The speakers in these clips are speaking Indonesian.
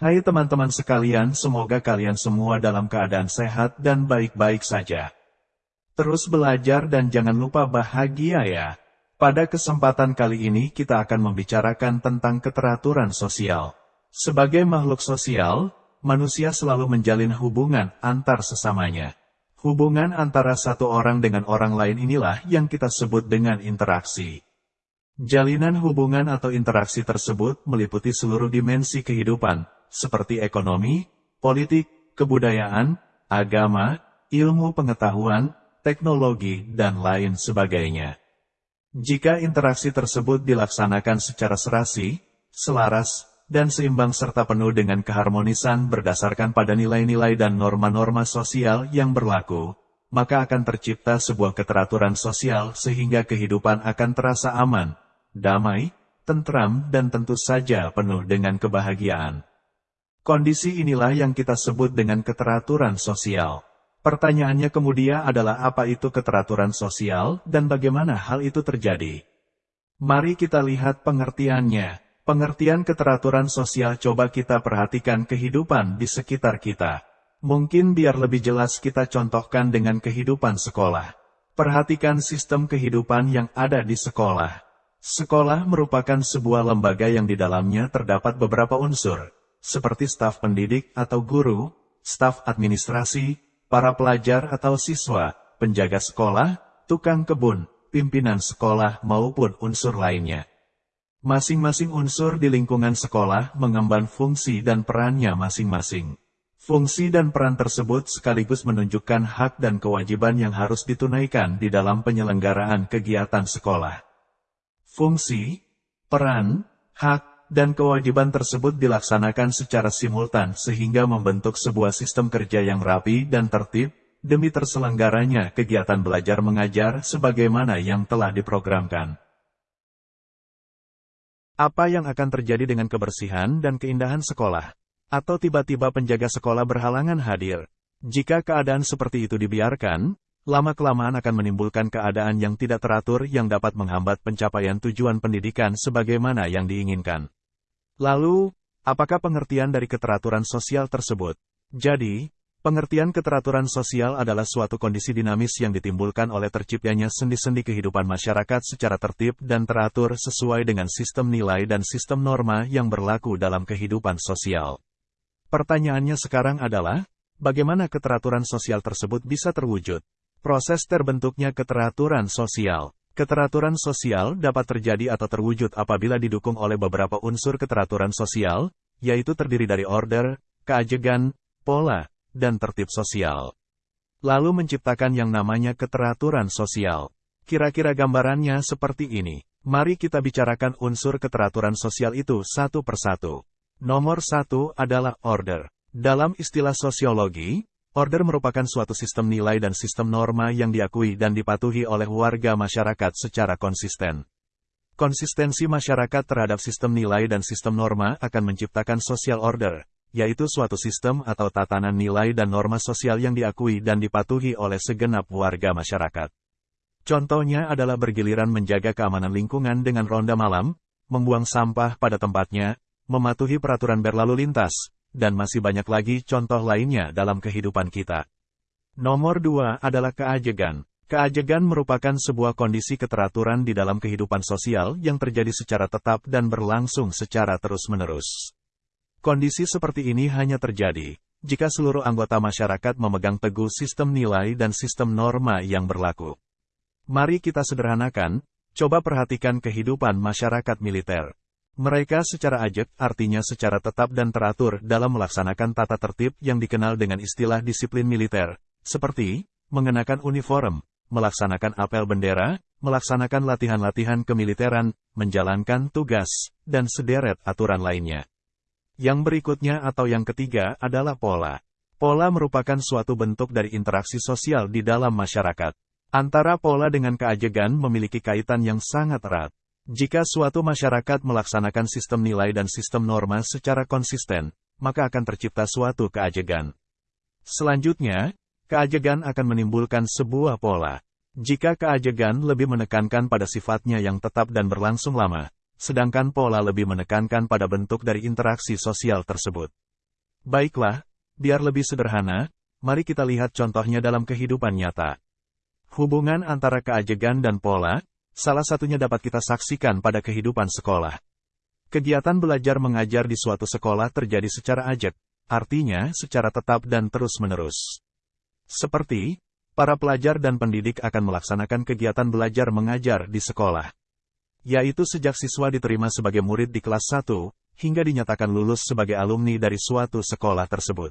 Hai teman-teman sekalian, semoga kalian semua dalam keadaan sehat dan baik-baik saja. Terus belajar dan jangan lupa bahagia ya. Pada kesempatan kali ini kita akan membicarakan tentang keteraturan sosial. Sebagai makhluk sosial, manusia selalu menjalin hubungan antar sesamanya. Hubungan antara satu orang dengan orang lain inilah yang kita sebut dengan interaksi. Jalinan hubungan atau interaksi tersebut meliputi seluruh dimensi kehidupan, seperti ekonomi, politik, kebudayaan, agama, ilmu pengetahuan, teknologi, dan lain sebagainya. Jika interaksi tersebut dilaksanakan secara serasi, selaras, dan seimbang serta penuh dengan keharmonisan berdasarkan pada nilai-nilai dan norma-norma sosial yang berlaku, maka akan tercipta sebuah keteraturan sosial sehingga kehidupan akan terasa aman, damai, tentram dan tentu saja penuh dengan kebahagiaan. Kondisi inilah yang kita sebut dengan keteraturan sosial. Pertanyaannya kemudian adalah apa itu keteraturan sosial dan bagaimana hal itu terjadi. Mari kita lihat pengertiannya. Pengertian keteraturan sosial coba kita perhatikan kehidupan di sekitar kita. Mungkin biar lebih jelas kita contohkan dengan kehidupan sekolah. Perhatikan sistem kehidupan yang ada di sekolah. Sekolah merupakan sebuah lembaga yang di dalamnya terdapat beberapa unsur, seperti staf pendidik atau guru, staf administrasi, para pelajar atau siswa, penjaga sekolah, tukang kebun, pimpinan sekolah maupun unsur lainnya. Masing-masing unsur di lingkungan sekolah mengemban fungsi dan perannya masing-masing. Fungsi dan peran tersebut sekaligus menunjukkan hak dan kewajiban yang harus ditunaikan di dalam penyelenggaraan kegiatan sekolah. Fungsi, peran, hak, dan kewajiban tersebut dilaksanakan secara simultan sehingga membentuk sebuah sistem kerja yang rapi dan tertib, demi terselenggaranya kegiatan belajar mengajar sebagaimana yang telah diprogramkan. Apa yang akan terjadi dengan kebersihan dan keindahan sekolah? Atau tiba-tiba penjaga sekolah berhalangan hadir? Jika keadaan seperti itu dibiarkan, lama-kelamaan akan menimbulkan keadaan yang tidak teratur yang dapat menghambat pencapaian tujuan pendidikan sebagaimana yang diinginkan. Lalu, apakah pengertian dari keteraturan sosial tersebut? Jadi, Pengertian keteraturan sosial adalah suatu kondisi dinamis yang ditimbulkan oleh terciptanya sendi-sendi kehidupan masyarakat secara tertib dan teratur sesuai dengan sistem nilai dan sistem norma yang berlaku dalam kehidupan sosial. Pertanyaannya sekarang adalah, bagaimana keteraturan sosial tersebut bisa terwujud? Proses terbentuknya keteraturan sosial. Keteraturan sosial dapat terjadi atau terwujud apabila didukung oleh beberapa unsur keteraturan sosial, yaitu terdiri dari order, keajegan, pola, dan tertib sosial. Lalu menciptakan yang namanya keteraturan sosial. Kira-kira gambarannya seperti ini. Mari kita bicarakan unsur keteraturan sosial itu satu persatu. Nomor satu adalah order. Dalam istilah sosiologi, order merupakan suatu sistem nilai dan sistem norma yang diakui dan dipatuhi oleh warga masyarakat secara konsisten. Konsistensi masyarakat terhadap sistem nilai dan sistem norma akan menciptakan social order, yaitu suatu sistem atau tatanan nilai dan norma sosial yang diakui dan dipatuhi oleh segenap warga masyarakat. Contohnya adalah bergiliran menjaga keamanan lingkungan dengan ronda malam, membuang sampah pada tempatnya, mematuhi peraturan berlalu lintas, dan masih banyak lagi contoh lainnya dalam kehidupan kita. Nomor dua adalah keajegan. Keajegan merupakan sebuah kondisi keteraturan di dalam kehidupan sosial yang terjadi secara tetap dan berlangsung secara terus-menerus. Kondisi seperti ini hanya terjadi jika seluruh anggota masyarakat memegang teguh sistem nilai dan sistem norma yang berlaku. Mari kita sederhanakan, coba perhatikan kehidupan masyarakat militer. Mereka secara ajak artinya secara tetap dan teratur dalam melaksanakan tata tertib yang dikenal dengan istilah disiplin militer, seperti mengenakan uniform, melaksanakan apel bendera, melaksanakan latihan-latihan kemiliteran, menjalankan tugas, dan sederet aturan lainnya. Yang berikutnya atau yang ketiga adalah pola. Pola merupakan suatu bentuk dari interaksi sosial di dalam masyarakat. Antara pola dengan keajegan memiliki kaitan yang sangat erat. Jika suatu masyarakat melaksanakan sistem nilai dan sistem norma secara konsisten, maka akan tercipta suatu keajegan. Selanjutnya, keajegan akan menimbulkan sebuah pola. Jika keajegan lebih menekankan pada sifatnya yang tetap dan berlangsung lama, sedangkan pola lebih menekankan pada bentuk dari interaksi sosial tersebut. Baiklah, biar lebih sederhana, mari kita lihat contohnya dalam kehidupan nyata. Hubungan antara keajegan dan pola, salah satunya dapat kita saksikan pada kehidupan sekolah. Kegiatan belajar mengajar di suatu sekolah terjadi secara ajak, artinya secara tetap dan terus-menerus. Seperti, para pelajar dan pendidik akan melaksanakan kegiatan belajar mengajar di sekolah. Yaitu sejak siswa diterima sebagai murid di kelas 1, hingga dinyatakan lulus sebagai alumni dari suatu sekolah tersebut.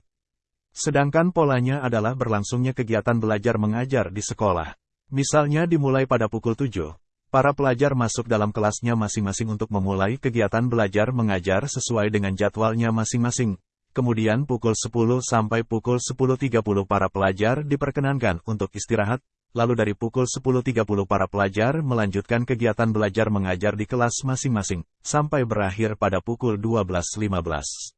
Sedangkan polanya adalah berlangsungnya kegiatan belajar mengajar di sekolah. Misalnya dimulai pada pukul 7, para pelajar masuk dalam kelasnya masing-masing untuk memulai kegiatan belajar mengajar sesuai dengan jadwalnya masing-masing. Kemudian pukul 10 sampai pukul 10.30 para pelajar diperkenankan untuk istirahat, lalu dari pukul 10.30 para pelajar melanjutkan kegiatan belajar mengajar di kelas masing-masing, sampai berakhir pada pukul 12.15.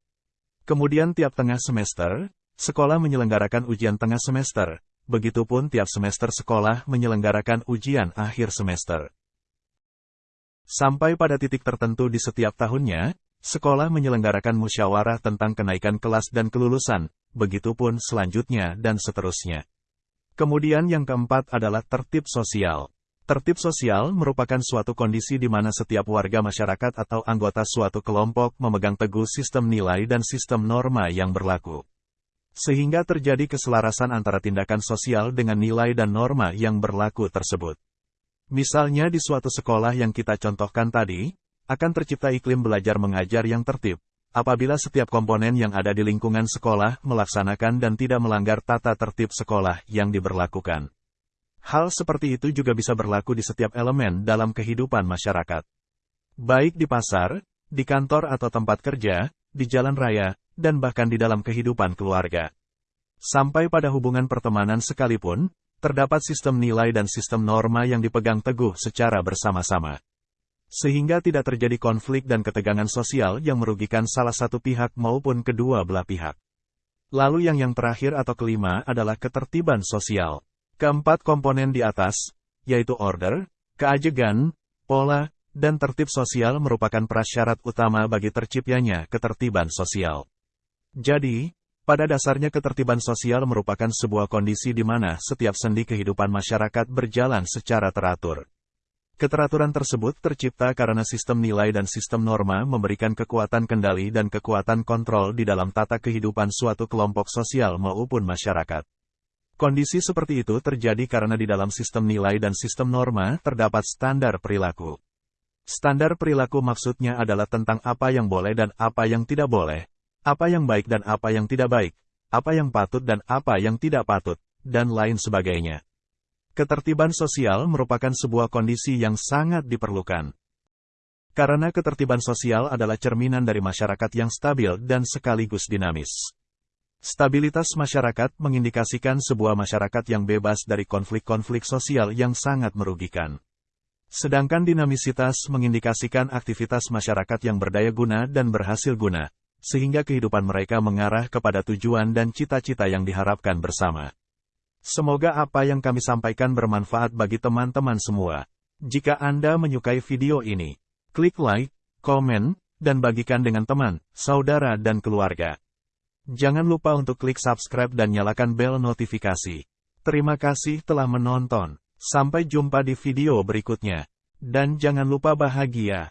Kemudian tiap tengah semester, sekolah menyelenggarakan ujian tengah semester, begitupun tiap semester sekolah menyelenggarakan ujian akhir semester. Sampai pada titik tertentu di setiap tahunnya, sekolah menyelenggarakan musyawarah tentang kenaikan kelas dan kelulusan, begitupun selanjutnya dan seterusnya. Kemudian yang keempat adalah tertib sosial. Tertib sosial merupakan suatu kondisi di mana setiap warga masyarakat atau anggota suatu kelompok memegang teguh sistem nilai dan sistem norma yang berlaku. Sehingga terjadi keselarasan antara tindakan sosial dengan nilai dan norma yang berlaku tersebut. Misalnya di suatu sekolah yang kita contohkan tadi, akan tercipta iklim belajar mengajar yang tertib, apabila setiap komponen yang ada di lingkungan sekolah melaksanakan dan tidak melanggar tata tertib sekolah yang diberlakukan. Hal seperti itu juga bisa berlaku di setiap elemen dalam kehidupan masyarakat. Baik di pasar, di kantor atau tempat kerja, di jalan raya, dan bahkan di dalam kehidupan keluarga. Sampai pada hubungan pertemanan sekalipun, terdapat sistem nilai dan sistem norma yang dipegang teguh secara bersama-sama sehingga tidak terjadi konflik dan ketegangan sosial yang merugikan salah satu pihak maupun kedua belah pihak. Lalu yang yang terakhir atau kelima adalah ketertiban sosial. Keempat komponen di atas, yaitu order, keajegan, pola, dan tertib sosial merupakan prasyarat utama bagi terciptanya ketertiban sosial. Jadi, pada dasarnya ketertiban sosial merupakan sebuah kondisi di mana setiap sendi kehidupan masyarakat berjalan secara teratur. Keteraturan tersebut tercipta karena sistem nilai dan sistem norma memberikan kekuatan kendali dan kekuatan kontrol di dalam tata kehidupan suatu kelompok sosial maupun masyarakat. Kondisi seperti itu terjadi karena di dalam sistem nilai dan sistem norma terdapat standar perilaku. Standar perilaku maksudnya adalah tentang apa yang boleh dan apa yang tidak boleh, apa yang baik dan apa yang tidak baik, apa yang patut dan apa yang tidak patut, dan lain sebagainya. Ketertiban sosial merupakan sebuah kondisi yang sangat diperlukan. Karena ketertiban sosial adalah cerminan dari masyarakat yang stabil dan sekaligus dinamis. Stabilitas masyarakat mengindikasikan sebuah masyarakat yang bebas dari konflik-konflik sosial yang sangat merugikan. Sedangkan dinamisitas mengindikasikan aktivitas masyarakat yang berdaya guna dan berhasil guna, sehingga kehidupan mereka mengarah kepada tujuan dan cita-cita yang diharapkan bersama. Semoga apa yang kami sampaikan bermanfaat bagi teman-teman semua. Jika Anda menyukai video ini, klik like, komen, dan bagikan dengan teman, saudara dan keluarga. Jangan lupa untuk klik subscribe dan nyalakan bel notifikasi. Terima kasih telah menonton. Sampai jumpa di video berikutnya. Dan jangan lupa bahagia.